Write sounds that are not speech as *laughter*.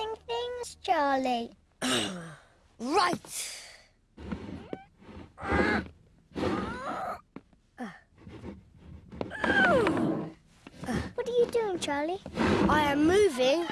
interesting things, Charlie. *clears throat* right. What are you doing, Charlie? I am moving